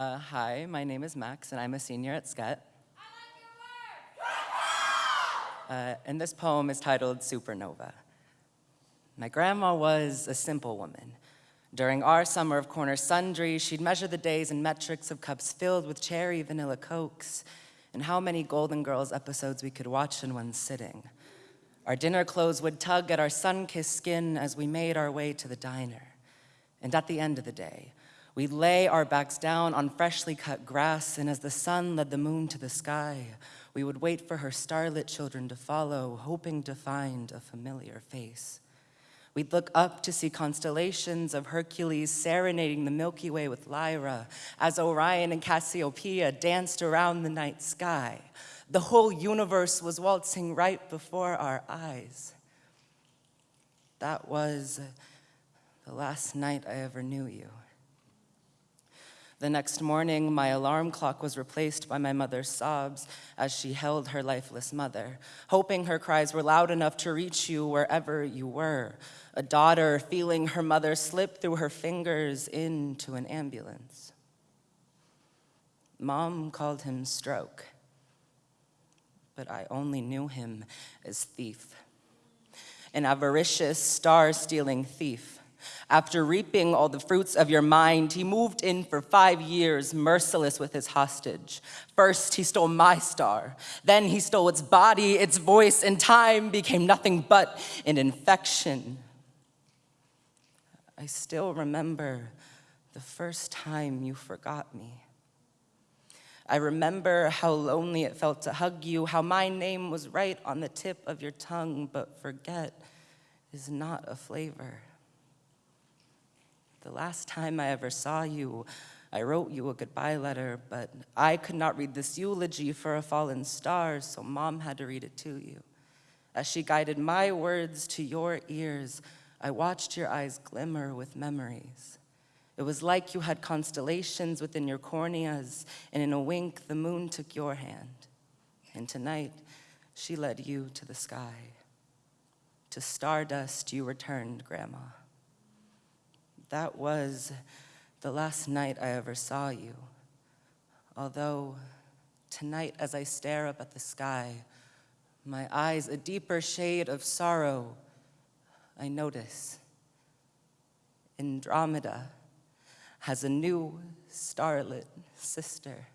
Uh, hi, my name is Max, and I'm a senior at SCET. Uh, and this poem is titled Supernova. My grandma was a simple woman. During our summer of corner sundry, she'd measure the days in metrics of cups filled with cherry vanilla cokes and how many Golden Girls episodes we could watch in one sitting. Our dinner clothes would tug at our sun-kissed skin as we made our way to the diner. And at the end of the day, we'd lay our backs down on freshly cut grass, and as the sun led the moon to the sky, we would wait for her starlit children to follow, hoping to find a familiar face. We'd look up to see constellations of Hercules serenading the Milky Way with Lyra as Orion and Cassiopeia danced around the night sky. The whole universe was waltzing right before our eyes. That was the last night I ever knew you. The next morning, my alarm clock was replaced by my mother's sobs as she held her lifeless mother, hoping her cries were loud enough to reach you wherever you were. A daughter feeling her mother slip through her fingers into an ambulance. Mom called him stroke, but I only knew him as thief. An avaricious, star-stealing thief after reaping all the fruits of your mind, he moved in for five years, merciless with his hostage. First, he stole my star. Then he stole its body, its voice, and time became nothing but an infection. I still remember the first time you forgot me. I remember how lonely it felt to hug you, how my name was right on the tip of your tongue, but forget is not a flavor. The last time I ever saw you, I wrote you a goodbye letter, but I could not read this eulogy for a fallen star, so mom had to read it to you. As she guided my words to your ears, I watched your eyes glimmer with memories. It was like you had constellations within your corneas, and in a wink, the moon took your hand. And tonight, she led you to the sky. To stardust you returned, Grandma. That was the last night I ever saw you. Although tonight as I stare up at the sky, my eyes a deeper shade of sorrow, I notice Andromeda has a new starlit sister.